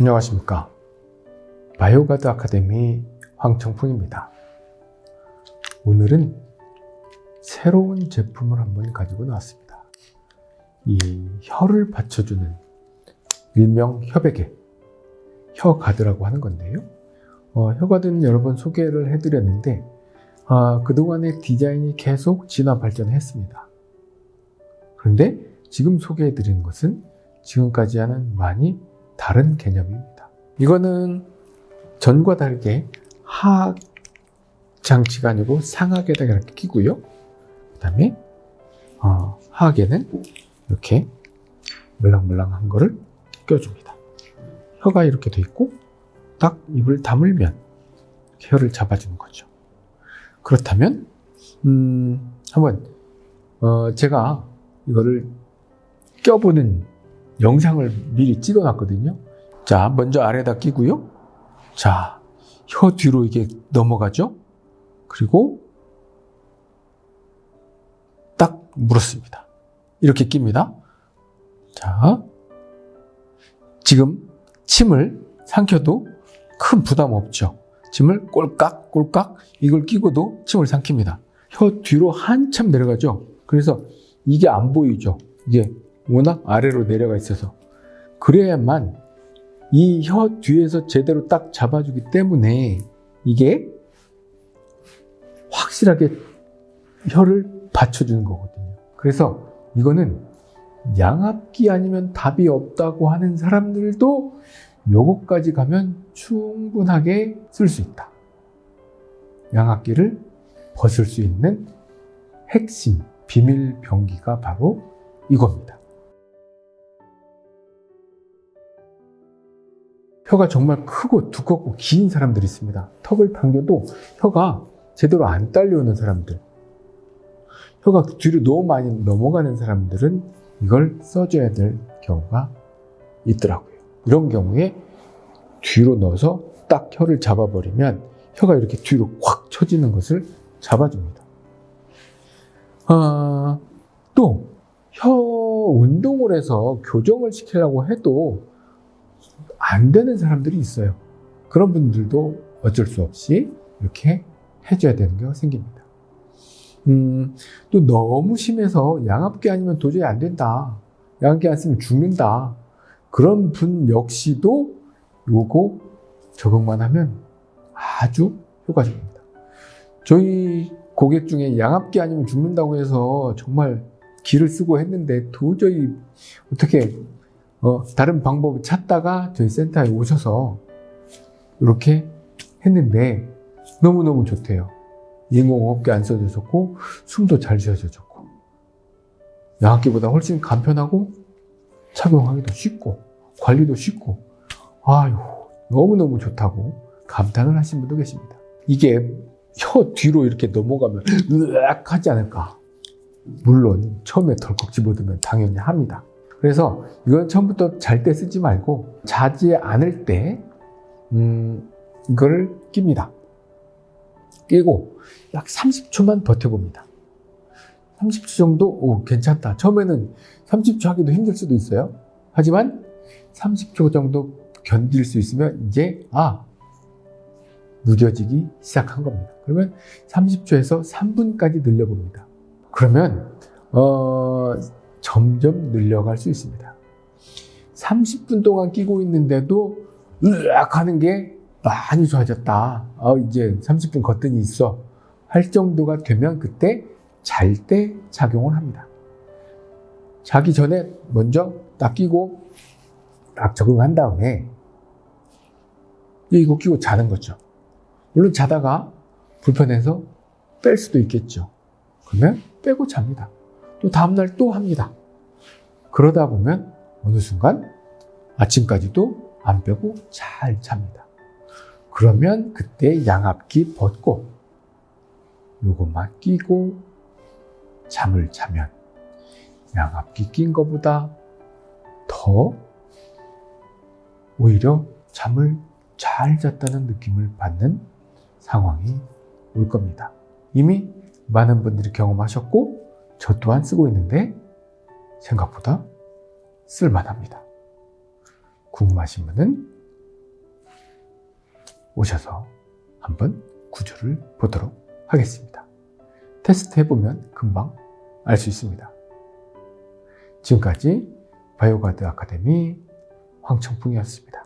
안녕하십니까. 바이오가드 아카데미 황청풍입니다. 오늘은 새로운 제품을 한번 가지고 나왔습니다. 이 혀를 받쳐주는 일명 혀베개 혀가드라고 하는 건데요. 어, 혀가드는 여러 번 소개를 해드렸는데 아, 그동안의 디자인이 계속 진화 발전했습니다. 그런데 지금 소개해드리는 것은 지금까지와는 많이 다른 개념입니다. 이거는 전과 다르게 하악 장치가 아니고 상악에다가 이렇게 끼고요. 그 다음에 어, 하악에는 이렇게 물랑물랑한 거를 껴줍니다. 혀가 이렇게 돼 있고 딱 입을 다물면 혀를 잡아주는 거죠. 그렇다면 음, 한번 어, 제가 이거를 껴보는 영상을 미리 찍어 놨거든요. 자, 먼저 아래다 끼고요. 자, 혀 뒤로 이게 넘어가죠. 그리고 딱 물었습니다. 이렇게 낍니다. 자, 지금 침을 삼켜도 큰 부담 없죠. 침을 꼴깍 꼴깍 이걸 끼고도 침을 삼킵니다. 혀 뒤로 한참 내려가죠. 그래서 이게 안 보이죠. 이게 워낙 아래로 내려가 있어서 그래야만 이 혀 뒤에서 제대로 딱 잡아주기 때문에 이게 확실하게 혀를 받쳐주는 거거든요. 그래서 이거는 양압기 아니면 답이 없다고 하는 사람들도 요거까지 가면 충분하게 쓸 수 있다. 양압기를 벗을 수 있는 핵심, 비밀 병기가 바로 이겁니다. 혀가 정말 크고 두껍고 긴 사람들이 있습니다. 턱을 당겨도 혀가 제대로 안 딸려오는 사람들. 혀가 뒤로 너무 많이 넘어가는 사람들은 이걸 써줘야 될 경우가 있더라고요. 이런 경우에 뒤로 넣어서 딱 혀를 잡아버리면 혀가 이렇게 뒤로 확 쳐지는 것을 잡아줍니다. 아, 또, 혀 운동을 해서 교정을 시키려고 해도 안 되는 사람들이 있어요. 그런 분들도 어쩔 수 없이 이렇게 해줘야 되는 경우가 생깁니다. 음, 또 너무 심해서 양압기 아니면 도저히 안 된다. 양압기 안 쓰면 죽는다. 그런 분 역시도 요거 적응만 하면 아주 효과적입니다. 저희 고객 중에 양압기 아니면 죽는다고 해서 정말 기를 쓰고 했는데 도저히 어떻게 어, 다른 방법을 찾다가 저희 센터에 오셔서 이렇게 했는데 너무너무 좋대요. 인공호흡기 안 써도 좋고 숨도 잘 쉬어져 좋고 양압기보다 훨씬 간편하고 착용하기도 쉽고 관리도 쉽고 아유 너무너무 좋다고 감탄을 하신 분도 계십니다. 이게 혀 뒤로 이렇게 넘어가면 으악 하지 않을까 물론 처음에 덜컥 집어들면 당연히 합니다. 그래서 이건 처음부터 잘 때 쓰지 말고 자지 않을 때 음, 이걸 낍니다. 끼고 약 30초만 버텨봅니다. 30초 정도 오, 괜찮다. 처음에는 30초 하기도 힘들 수도 있어요. 하지만 30초 정도 견딜 수 있으면 이제 아 무뎌지기 시작한 겁니다. 그러면 30초에서 3분까지 늘려봅니다. 그러면 어, 점점 늘려갈 수 있습니다. 30분 동안 끼고 있는데도 으악 하는 게 많이 좋아졌다. 어, 이제 30분 거뜬히 있어. 할 정도가 되면 그때 잘때 작용을 합니다. 자기 전에 먼저 딱 끼고 딱 적응한 다음에 이거 끼고 자는 거죠. 물론 자다가 불편해서 뺄 수도 있겠죠. 그러면 빼고 잡니다. 또 다음날 또 합니다. 그러다 보면 어느 순간 아침까지도 안 빼고 잘 잡니다. 그러면 그때 양압기 벗고 요것만 끼고 잠을 자면 양압기 낀 것보다 더 오히려 잠을 잘 잤다는 느낌을 받는 상황이 올 겁니다. 이미 많은 분들이 경험하셨고 저 또한 쓰고 있는데 생각보다 쓸만합니다. 궁금하신 분은 오셔서 한번 구조를 보도록 하겠습니다. 테스트 해보면 금방 알 수 있습니다. 지금까지 바이오가드 아카데미 황청풍이었습니다.